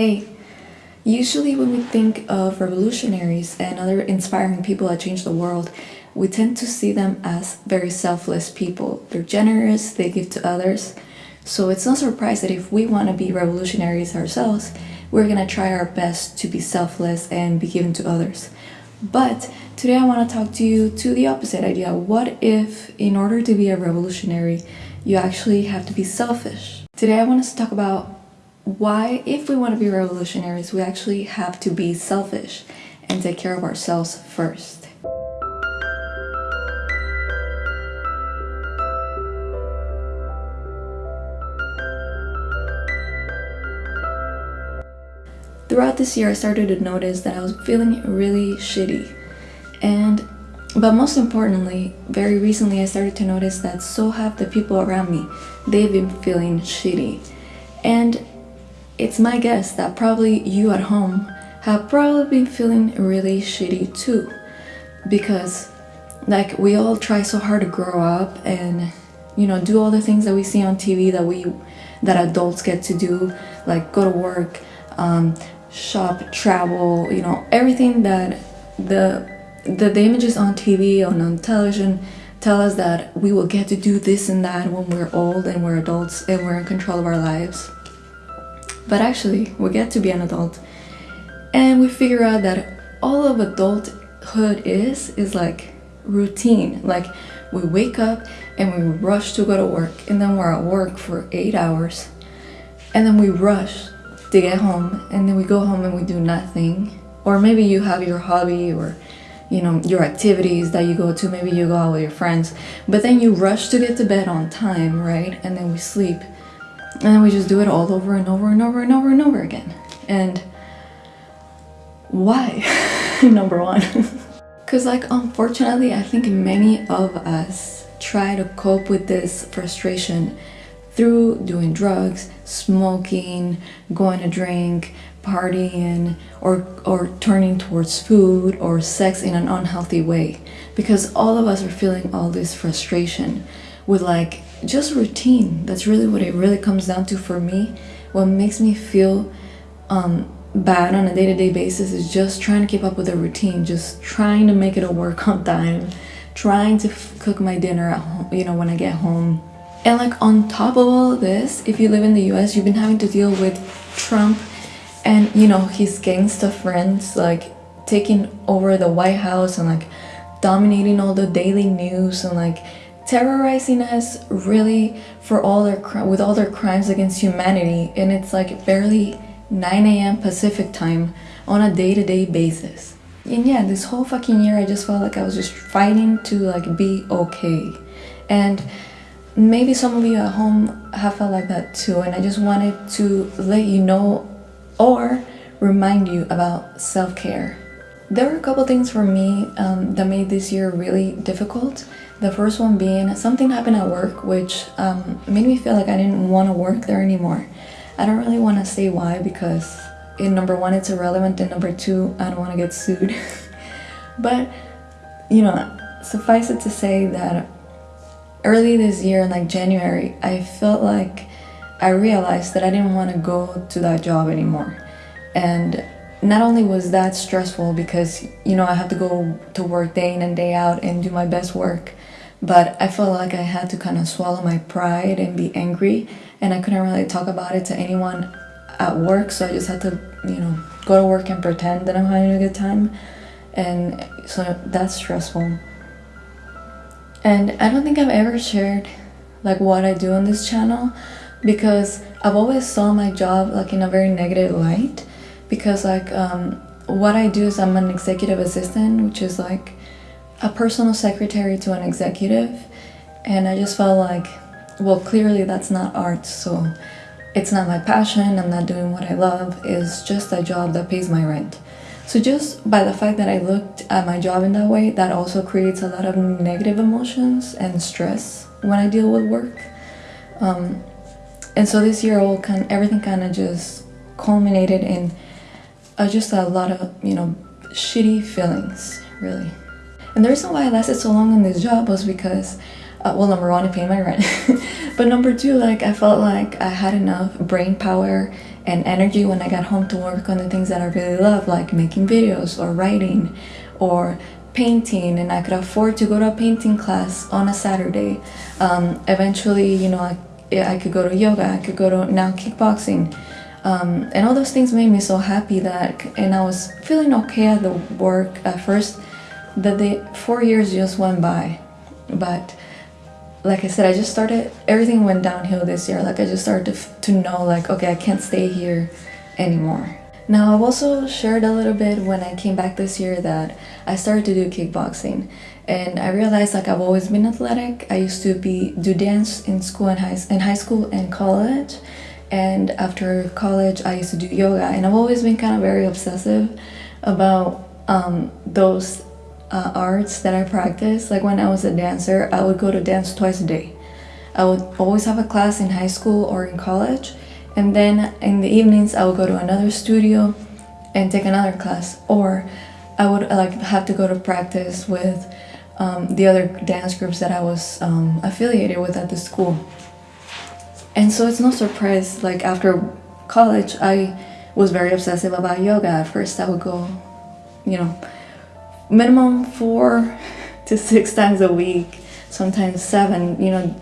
Hey, usually when we think of revolutionaries and other inspiring people that change the world, we tend to see them as very selfless people. They're generous, they give to others. So it's no surprise that if we want to be revolutionaries ourselves, we're gonna try our best to be selfless and be given to others. But today I want to talk to you to the opposite idea. What if, in order to be a revolutionary, you actually have to be selfish? Today I want us to talk about why, if we want to be revolutionaries, we actually have to be selfish and take care of ourselves first. Throughout this year, I started to notice that I was feeling really shitty. And, but most importantly, very recently, I started to notice that so have the people around me. They've been feeling shitty. And it's my guess that probably you at home have probably been feeling really shitty too. Because, like, we all try so hard to grow up and, you know, do all the things that we see on TV that we, that adults get to do, like go to work, um, shop, travel, you know, everything that the the, the images on TV on television tell us that we will get to do this and that when we're old and we're adults and we're in control of our lives. But actually, we get to be an adult. And we figure out that all of adulthood is is like routine. Like we wake up and we rush to go to work and then we're at work for eight hours. And then we rush to get home and then we go home and we do nothing. Or maybe you have your hobby or you know your activities that you go to. Maybe you go out with your friends. But then you rush to get to bed on time right? And then we sleep and then we just do it all over and over and over and over and over again. And why? Number one. Because like unfortunately i think many of us try to cope with this frustration through doing drugs, smoking, going to drink, partying, or, or turning towards food or sex in an unhealthy way. Because all of us are feeling all this frustration with like just routine. That's really what it really comes down to for me. What makes me feel um, bad on a day-to-day -day basis is just trying to keep up with a routine, just trying to make it a work on time, trying to cook my dinner at home, you know, when I get home, and like on top of all of this, if you live in the US, you've been having to deal with Trump and you know his gangsta friends like taking over the White House and like dominating all the daily news and like terrorizing us really for all their with all their crimes against humanity and it's like barely 9 a.m. Pacific time on a day-to-day -day basis. And yeah, this whole fucking year I just felt like I was just fighting to like be okay. And maybe some of you at home have felt like that too and I just wanted to let you know or remind you about self-care. There were a couple things for me um, that made this year really difficult. The first one being something happened at work which um, made me feel like I didn't want to work there anymore. I don't really want to say why because in number one it's irrelevant and number two I don't want to get sued. but you know suffice it to say that early this year in like January, I felt like I realized that I didn't want to go to that job anymore. And not only was that stressful because, you know, I have to go to work day in and day out and do my best work, but I felt like I had to kind of swallow my pride and be angry and I couldn't really talk about it to anyone at work, so I just had to, you know, go to work and pretend that I'm having a good time. And so that's stressful. And I don't think I've ever shared like what I do on this channel because I've always saw my job like in a very negative light because like um, what I do is I'm an executive assistant which is like a personal secretary to an executive and I just felt like well clearly that's not art so it's not my passion I'm not doing what I love it's just a job that pays my rent so just by the fact that I looked at my job in that way, that also creates a lot of negative emotions and stress when I deal with work. Um, and so this year, all kind, everything kind of just culminated in uh, just a lot of, you know, shitty feelings, really. And the reason why I lasted so long in this job was because, uh, well, number one, it paid my rent. but number two, like, I felt like I had enough brain power and energy when I got home to work on the things that I really love, like making videos or writing or painting. And I could afford to go to a painting class on a Saturday. Um, eventually, you know, I, I could go to yoga, I could go to now kickboxing. Um, and all those things made me so happy that, and I was feeling okay at the work at first, that the four years just went by. But like I said, I just started, everything went downhill this year. Like I just started to, to know like, okay, I can't stay here anymore. Now I've also shared a little bit when I came back this year that I started to do kickboxing and I realized like I've always been athletic. I used to be do dance in school and high, in high school and college and after college I used to do yoga and I've always been kind of very obsessive about um, those uh, arts that I practice. Like when I was a dancer, I would go to dance twice a day. I would always have a class in high school or in college, and then in the evenings I would go to another studio and take another class, or I would like have to go to practice with um, the other dance groups that I was um, affiliated with at the school. And so it's no surprise, like after college, I was very obsessive about yoga. At first, I would go, you know, minimum four to six times a week, sometimes seven. You know,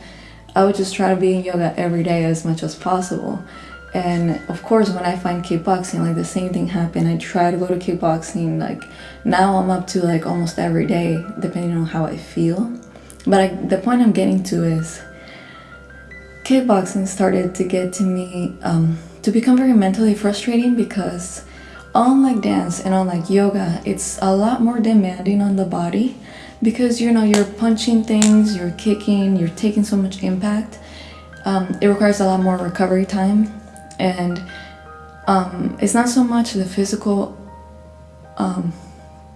I would just try to be in yoga every day as much as possible. And of course, when I find kickboxing, like the same thing happened. I try to go to kickboxing. Like now, I'm up to like almost every day, depending on how I feel. But I, the point I'm getting to is kickboxing started to get to me um, to become very mentally frustrating because unlike dance and unlike yoga, it's a lot more demanding on the body because you know you're punching things, you're kicking, you're taking so much impact. Um, it requires a lot more recovery time, and um, it's not so much the physical um,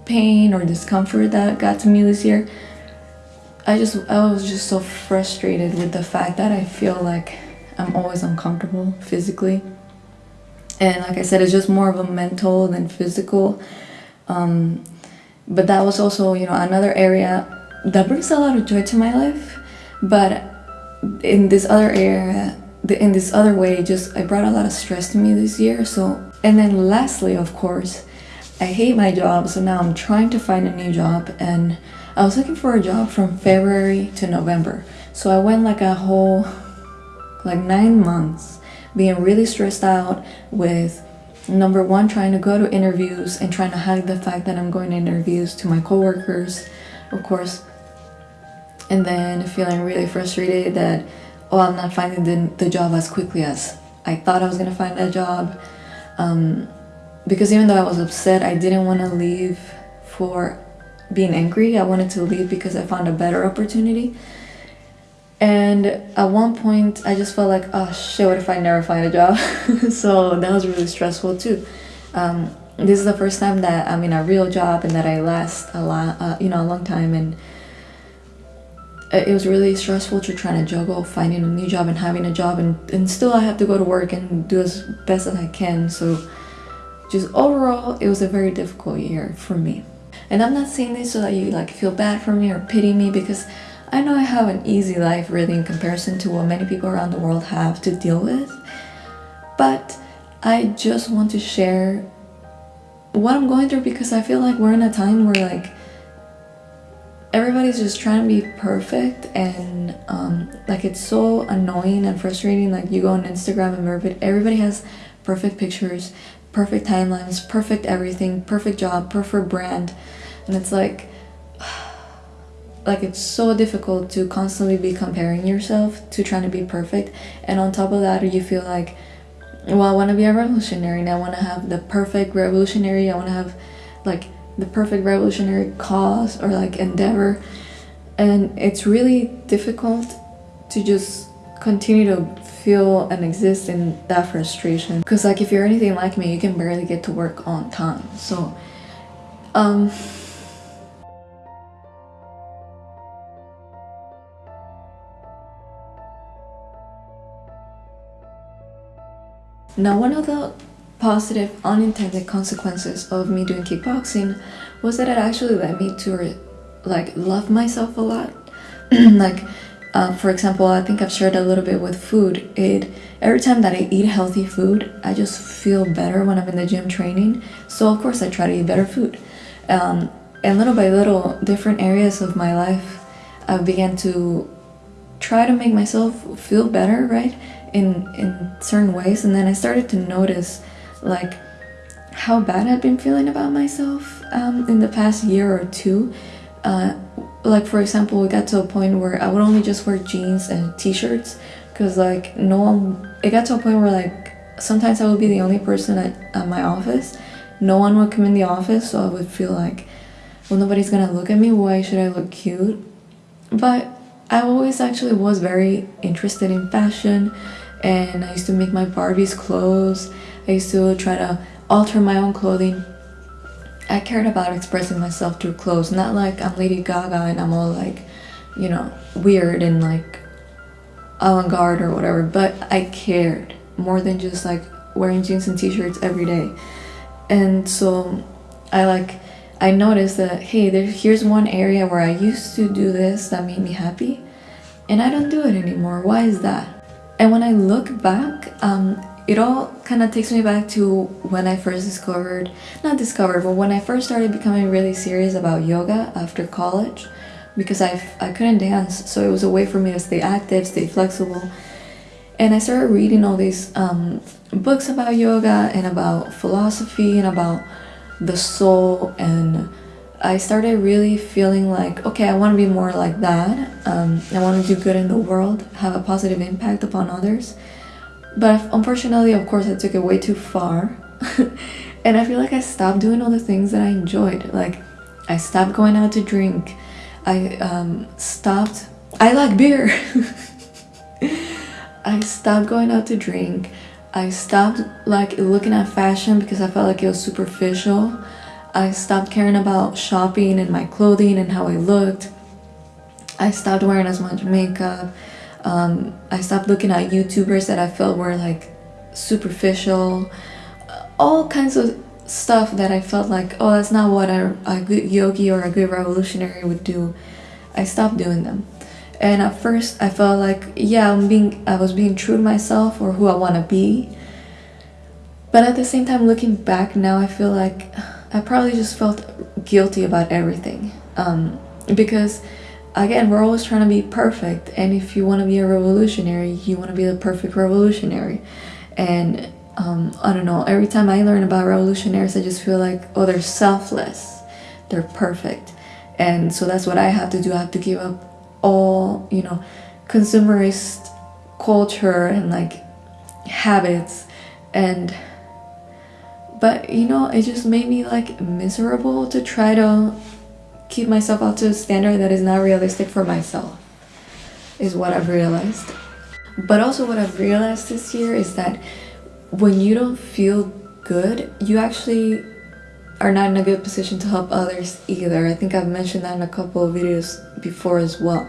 pain or discomfort that got to me this year. I just I was just so frustrated with the fact that I feel like I'm always uncomfortable physically and like I said, it's just more of a mental than physical. Um, but that was also, you know, another area that brings a lot of joy to my life. But in this other area, in this other way, just I brought a lot of stress to me this year. So, and then lastly, of course, I hate my job. So now I'm trying to find a new job, and I was looking for a job from February to November. So I went like a whole, like nine months being really stressed out with number one trying to go to interviews and trying to hide the fact that i'm going to interviews to my coworkers of course. And then feeling really frustrated that oh i'm not finding the, the job as quickly as i thought i was going to find that job. Um, because even though i was upset i didn't want to leave for being angry. I wanted to leave because i found a better opportunity and at one point, I just felt like, oh shit, what if I never find a job? so that was really stressful too. Um, this is the first time that I'm in a real job and that I last a lot, uh, you know, a long time. And it was really stressful to try to juggle finding a new job and having a job, and, and still I have to go to work and do as best as I can. So, just overall, it was a very difficult year for me. And I'm not saying this so that you like feel bad for me or pity me because I know I have an easy life really in comparison to what many people around the world have to deal with, but I just want to share what I'm going through because I feel like we're in a time where like everybody's just trying to be perfect and um, like it's so annoying and frustrating like you go on Instagram and everybody has perfect pictures perfect timelines perfect everything perfect job perfect brand and it's like like it's so difficult to constantly be comparing yourself to trying to be perfect. And on top of that you feel like well i want to be a revolutionary and i want to have the perfect revolutionary. I want to have like the perfect revolutionary cause or like endeavor. And it's really difficult to just continue to feel and exist in that frustration. Because like if you're anything like me you can barely get to work on time. So um Now, one of the positive unintended consequences of me doing kickboxing was that it actually led me to like love myself a lot. like Uh, for example, I think I've shared a little bit with food. It every time that I eat healthy food, I just feel better when I'm in the gym training. So of course, I try to eat better food. Um, and little by little, different areas of my life, I began to try to make myself feel better, right? In in certain ways, and then I started to notice, like, how bad I'd been feeling about myself um, in the past year or two. Uh, like for example we got to a point where i would only just wear jeans and t-shirts because like no one it got to a point where like sometimes i would be the only person at, at my office. No one would come in the office so i would feel like well nobody's gonna look at me. Why should i look cute? But i always actually was very interested in fashion and i used to make my barbies clothes i used to try to alter my own clothing I cared about expressing myself through clothes, not like I'm Lady Gaga and I'm all like, you know, weird and like avant-garde or whatever, but I cared more than just like wearing jeans and t-shirts every day. And so I like I noticed that hey, there here's one area where I used to do this that made me happy and I don't do it anymore. Why is that? And when I look back, um, it all kind of takes me back to when I first discovered, not discovered, but when I first started becoming really serious about yoga after college because I, I couldn't dance, so it was a way for me to stay active, stay flexible. And I started reading all these um, books about yoga and about philosophy and about the soul and I started really feeling like, okay, I want to be more like that. Um, I want to do good in the world, have a positive impact upon others. But unfortunately, of course, I took it way too far. and I feel like I stopped doing all the things that I enjoyed. Like, I stopped going out to drink. I um, stopped. I like beer. I stopped going out to drink. I stopped like looking at fashion because I felt like it was superficial. I stopped caring about shopping and my clothing and how I looked. I stopped wearing as much makeup. Um, I stopped looking at YouTubers that I felt were like superficial, all kinds of stuff that I felt like, oh, that's not what a, a good yogi or a good revolutionary would do. I stopped doing them. And at first, I felt like, yeah, I'm being, I was being true to myself or who I want to be. But at the same time, looking back now, I feel like I probably just felt guilty about everything. Um, because again, we're always trying to be perfect. And if you want to be a revolutionary, you want to be the perfect revolutionary. And um, I don't know, every time I learn about revolutionaries, I just feel like, oh, they're selfless, they're perfect. And so that's what I have to do. I have to give up all, you know, consumerist culture and like habits and but you know it just made me like miserable to try to keep myself up to a standard that is not realistic for myself, is what I've realized. But also, what I've realized this year is that when you don't feel good, you actually are not in a good position to help others either. I think I've mentioned that in a couple of videos before as well.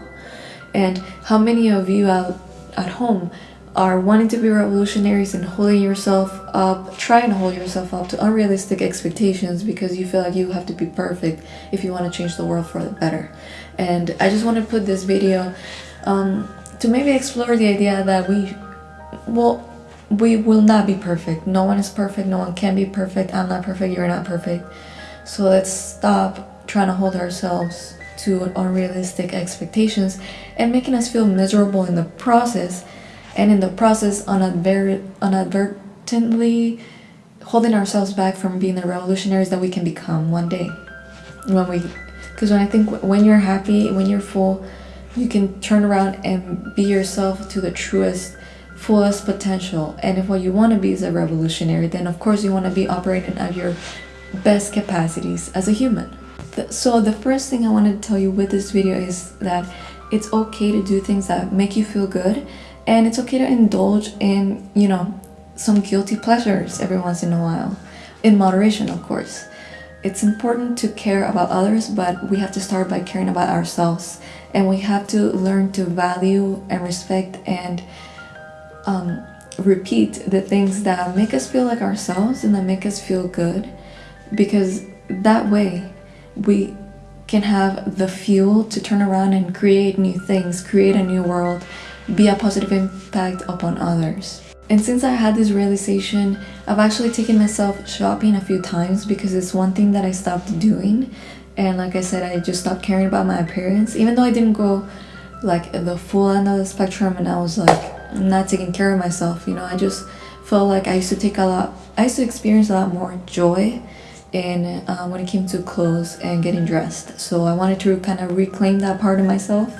And how many of you out at home are wanting to be revolutionaries and holding yourself up, trying to hold yourself up to unrealistic expectations because you feel like you have to be perfect if you want to change the world for the better. And I just want to put this video um, to maybe explore the idea that we, well, we will not be perfect. No one is perfect. No one can be perfect. I'm not perfect. You're not perfect. So let's stop trying to hold ourselves to unrealistic expectations and making us feel miserable in the process and in the process inadvertently holding ourselves back from being the revolutionaries that we can become one day. When we because when i think when you're happy when you're full you can turn around and be yourself to the truest fullest potential. And if what you want to be is a revolutionary then of course you want to be operating at your best capacities as a human. So the first thing i wanted to tell you with this video is that it's okay to do things that make you feel good and it's okay to indulge in, you know, some guilty pleasures every once in a while. In moderation, of course. It's important to care about others, but we have to start by caring about ourselves. And we have to learn to value and respect and um, repeat the things that make us feel like ourselves and that make us feel good. Because that way, we can have the fuel to turn around and create new things, create a new world, be a positive impact upon others. And since I had this realization, I've actually taken myself shopping a few times because it's one thing that I stopped doing. And like I said, I just stopped caring about my appearance, even though I didn't go like the full end of the spectrum and I was like not taking care of myself. You know, I just felt like I used to take a lot, I used to experience a lot more joy in um, when it came to clothes and getting dressed. So I wanted to kind of reclaim that part of myself.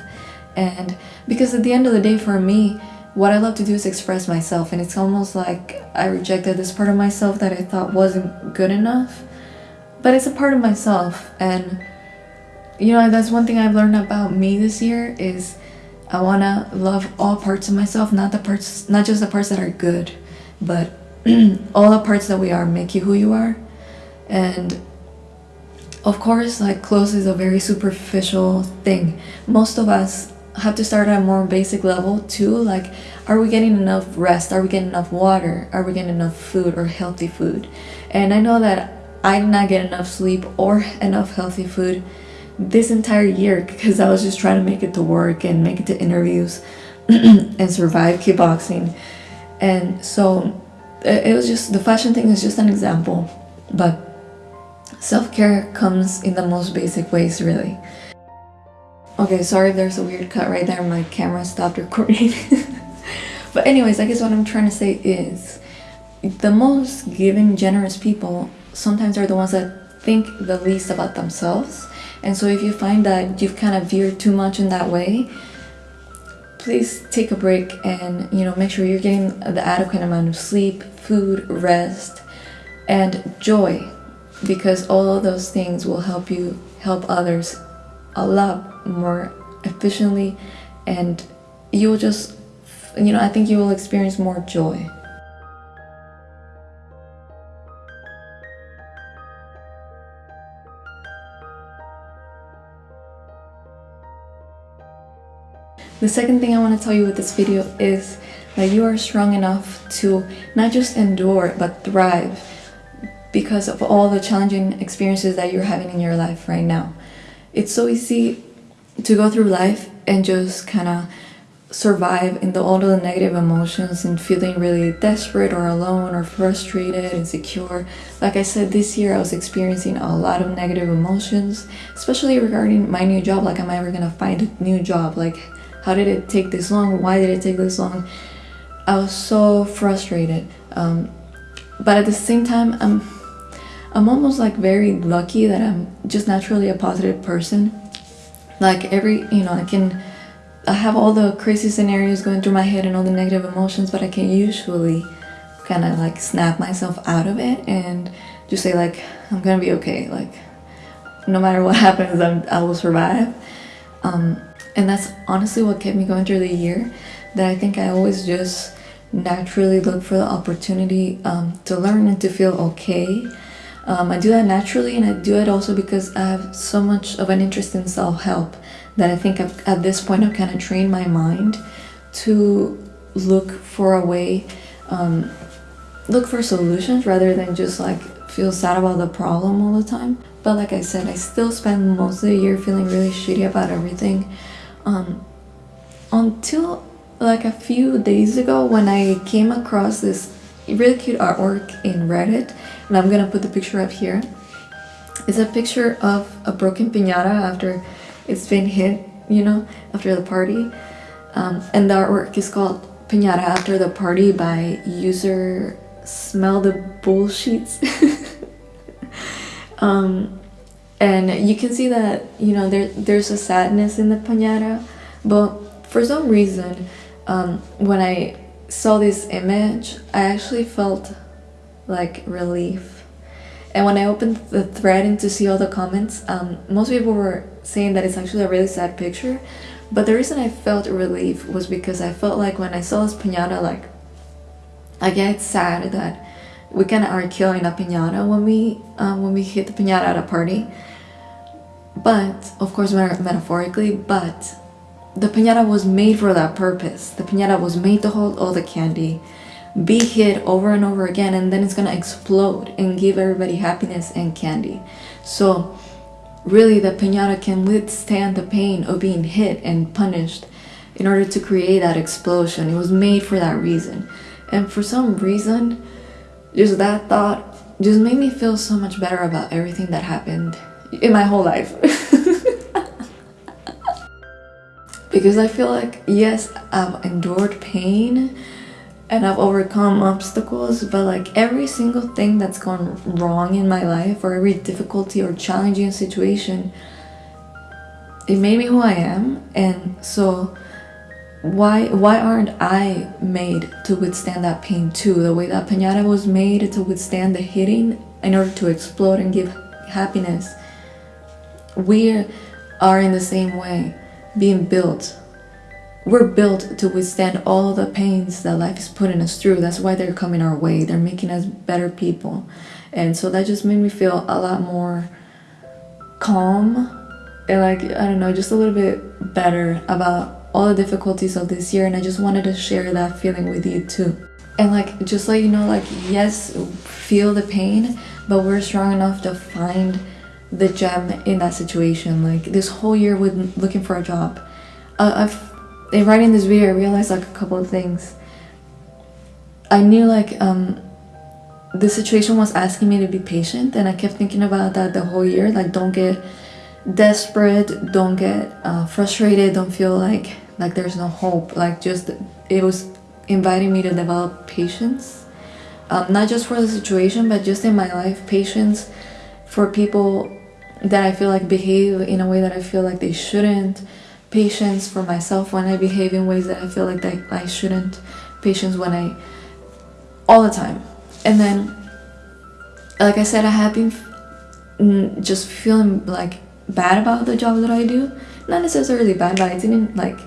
And because at the end of the day, for me, what I love to do is express myself, and it's almost like I rejected this part of myself that I thought wasn't good enough. But it's a part of myself, and you know that's one thing I've learned about me this year is I wanna love all parts of myself, not the parts, not just the parts that are good, but all the parts that we are make you who you are. And of course, like clothes is a very superficial thing. Most of us have to start at a more basic level too like are we getting enough rest? Are we getting enough water? Are we getting enough food or healthy food? And i know that i did not get enough sleep or enough healthy food this entire year because i was just trying to make it to work and make it to interviews and survive kickboxing. And so it was just the fashion thing is just an example but self-care comes in the most basic ways really Okay, sorry if there's a weird cut right there. My camera stopped recording. but anyways, I guess what I'm trying to say is the most giving, generous people sometimes are the ones that think the least about themselves. And so if you find that you've kind of veered too much in that way, please take a break and you know make sure you're getting the adequate amount of sleep, food, rest, and joy because all of those things will help you help others a lot more efficiently and you'll just you know i think you will experience more joy The second thing I want to tell you with this video is that you are strong enough to not just endure but thrive because of all the challenging experiences that you're having in your life right now. It's so easy to go through life and just kind of survive in the all the negative emotions and feeling really desperate or alone or frustrated and insecure. Like i said this year i was experiencing a lot of negative emotions especially regarding my new job. Like am i ever gonna find a new job? Like how did it take this long? Why did it take this long? I was so frustrated um, but at the same time i'm i'm almost like very lucky that i'm just naturally a positive person like every you know i can i have all the crazy scenarios going through my head and all the negative emotions but i can usually kind of like snap myself out of it and just say like i'm gonna be okay. Like no matter what happens I'm, i will survive. Um, and that's honestly what kept me going through the year that i think i always just naturally look for the opportunity um, to learn and to feel okay um, I do that naturally and I do it also because I have so much of an interest in self-help that I think I've, at this point I've kind of trained my mind to look for a way, um, look for solutions rather than just like feel sad about the problem all the time. But like I said, I still spend most of the year feeling really shitty about everything. Um, until like a few days ago when I came across this really cute artwork in Reddit and I'm gonna put the picture up here. It's a picture of a broken piñata after it's been hit, you know, after the party. Um, and the artwork is called Piñata After the Party by user Smell the Bullsheets. um, and you can see that, you know, there, there's a sadness in the piñata, but for some reason, um, when I saw this image, I actually felt like relief. And when I opened the thread and to see all the comments, um, most people were saying that it's actually a really sad picture. But the reason I felt relief was because I felt like when I saw this piñata, like, yeah, it's sad that we kind of are killing a piñata when we um, when we hit the piñata at a party. But of course, metaphorically, but the piñata was made for that purpose. The piñata was made to hold all the candy, be hit over and over again, and then it's gonna explode and give everybody happiness and candy. So really the piñata can withstand the pain of being hit and punished in order to create that explosion. It was made for that reason. And for some reason, just that thought just made me feel so much better about everything that happened in my whole life. because I feel like, yes, I've endured pain and I've overcome obstacles, but like every single thing that's gone wrong in my life or every difficulty or challenging situation, it made me who I am. And so, why why aren't I made to withstand that pain too? The way that Piñata was made to withstand the hitting in order to explode and give happiness. We are in the same way, being built. We're built to withstand all the pains that life is putting us through. That's why they're coming our way. They're making us better people. And so that just made me feel a lot more calm and like, I don't know, just a little bit better about all the difficulties of this year and I just wanted to share that feeling with you too. And like just let you know like yes, feel the pain, but we're strong enough to find the gem in that situation. Like this whole year with looking for a job, uh, I've in writing this video I realized like a couple of things. I knew like um the situation was asking me to be patient and I kept thinking about that the whole year. Like don't get desperate don't get uh, frustrated don't feel like like there's no hope. Like just it was inviting me to develop patience. Um, not just for the situation but just in my life patience for people that I feel like behave in a way that I feel like they shouldn't patience for myself when I behave in ways that I feel like that I shouldn't patience when I all the time and then like I said I have been just feeling like bad about the job that I do not necessarily bad but I didn't like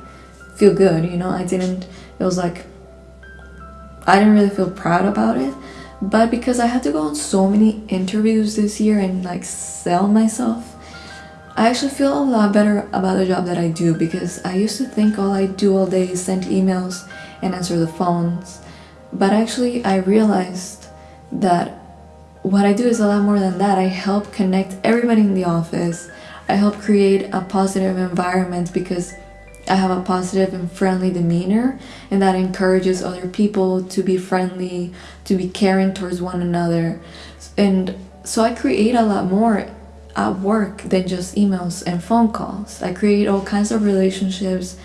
feel good, you know. I didn't, it was like, I didn't really feel proud about it. But because I had to go on so many interviews this year and like sell myself, I actually feel a lot better about the job that I do because I used to think all I do all day is send emails and answer the phones. But actually, I realized that what I do is a lot more than that. I help connect everybody in the office. I help create a positive environment because I have a positive and friendly demeanor, and that encourages other people to be friendly, to be caring towards one another. And so I create a lot more at work than just emails and phone calls. I create all kinds of relationships.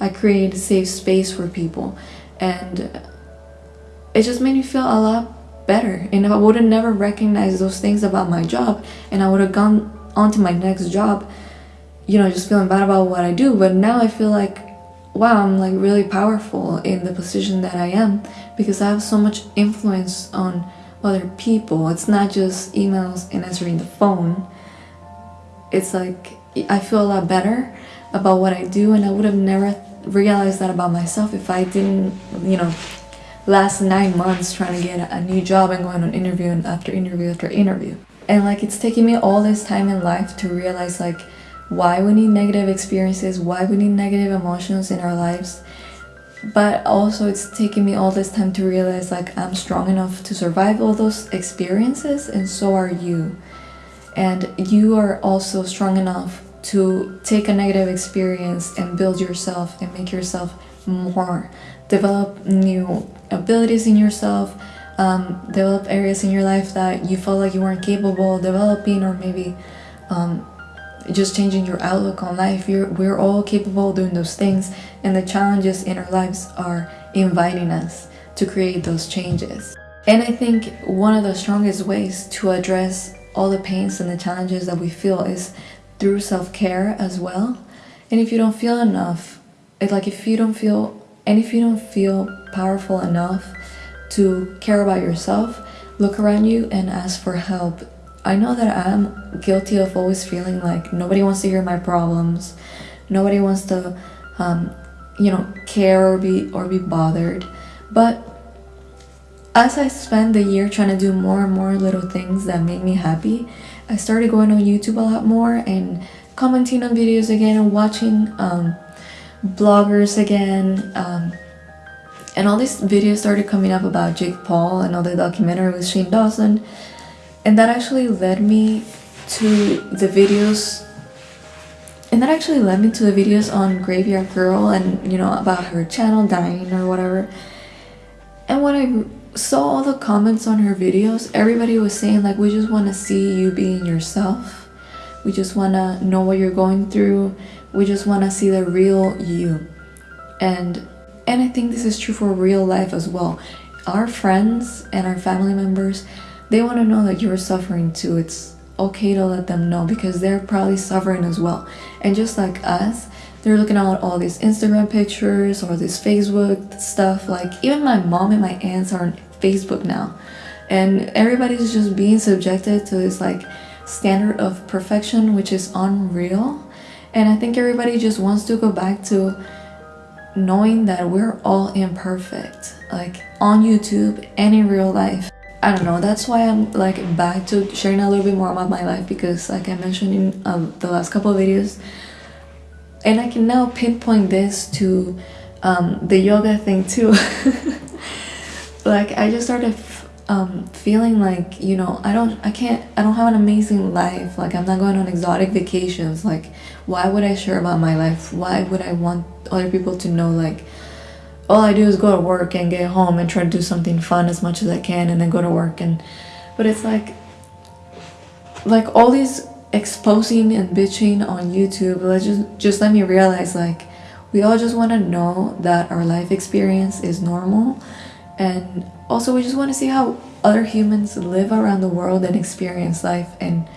I create a safe space for people. And it just made me feel a lot better. And I would have never recognized those things about my job, and I would have gone on to my next job you know, just feeling bad about what I do. But now I feel like, wow, I'm like really powerful in the position that I am because I have so much influence on other people. It's not just emails and answering the phone. It's like I feel a lot better about what I do, and I would have never realized that about myself if I didn't, you know, last nine months trying to get a new job and going on interview and after interview after interview. And like it's taking me all this time in life to realize like why we need negative experiences, why we need negative emotions in our lives. But also, it's taking me all this time to realize like I'm strong enough to survive all those experiences, and so are you. And you are also strong enough to take a negative experience and build yourself and make yourself more, develop new abilities in yourself, um, develop areas in your life that you felt like you weren't capable of developing, or maybe um, just changing your outlook on life. You're, we're all capable of doing those things, and the challenges in our lives are inviting us to create those changes. And I think one of the strongest ways to address all the pains and the challenges that we feel is through self-care as well. And if you don't feel enough, it's like if you don't feel and if you don't feel powerful enough to care about yourself, look around you and ask for help I know that I'm guilty of always feeling like nobody wants to hear my problems, nobody wants to, um, you know, care or be or be bothered. But as I spent the year trying to do more and more little things that made me happy, I started going on YouTube a lot more and commenting on videos again and watching um, bloggers again. Um, and all these videos started coming up about Jake Paul and all the documentary with Shane Dawson and that actually led me to the videos and that actually led me to the videos on Graveyard Girl and you know about her channel dying or whatever. And when I saw all the comments on her videos, everybody was saying like we just want to see you being yourself. We just want to know what you're going through. We just want to see the real you. And and I think this is true for real life as well. Our friends and our family members, they want to know that you're suffering too. It's okay to let them know because they're probably suffering as well. And just like us, they're looking at all these Instagram pictures or this Facebook stuff. Like even my mom and my aunts are on Facebook now. And everybody's just being subjected to this like standard of perfection which is unreal. And I think everybody just wants to go back to knowing that we're all imperfect, like on YouTube and in real life. I don't know, that's why I'm like back to sharing a little bit more about my life because like I mentioned in um, the last couple of videos, and I can now pinpoint this to um, the yoga thing too. like I just started um, feeling like you know I don't I can't I don't have an amazing life. Like I'm not going on exotic vacations. Like why would I share about my life? Why would I want other people to know like all I do is go to work and get home and try to do something fun as much as I can and then go to work and but it's like like all these exposing and bitching on YouTube let's just just let me realize like we all just want to know that our life experience is normal. And also we just want to see how other humans live around the world and experience life. And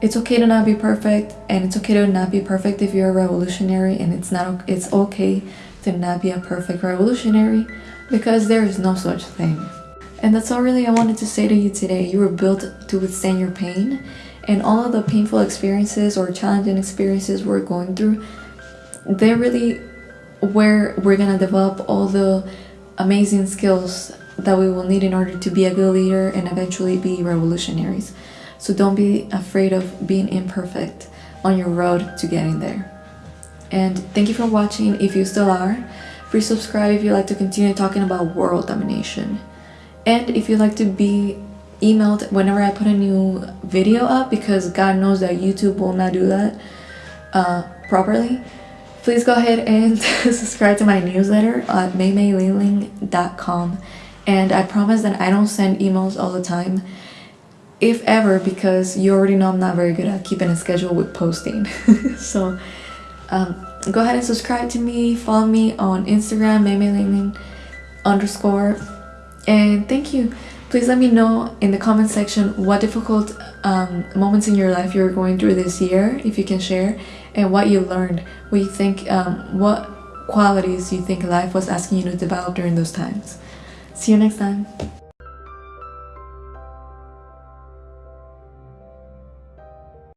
it's okay to not be perfect and it's okay to not be perfect if you're a revolutionary and it's not it's okay to not be a perfect revolutionary because there is no such thing. And that's all really i wanted to say to you today. You were built to withstand your pain and all of the painful experiences or challenging experiences we're going through they're really where we're gonna develop all the amazing skills that we will need in order to be a good leader and eventually be revolutionaries so don't be afraid of being imperfect on your road to getting there. And thank you for watching if you still are. Please subscribe if you'd like to continue talking about world domination. And if you'd like to be emailed whenever I put a new video up because God knows that YouTube will not do that uh, properly, please go ahead and subscribe to my newsletter at maymayliling.com and I promise that I don't send emails all the time if ever because you already know I'm not very good at keeping a schedule with posting. So um, go ahead and subscribe to me. Follow me on Instagram maymayliling underscore. And thank you please let me know in the comment section what difficult um, moments in your life you're going through this year if you can share and what you learned. What you think um, what qualities you think life was asking you to develop during those times. See you next time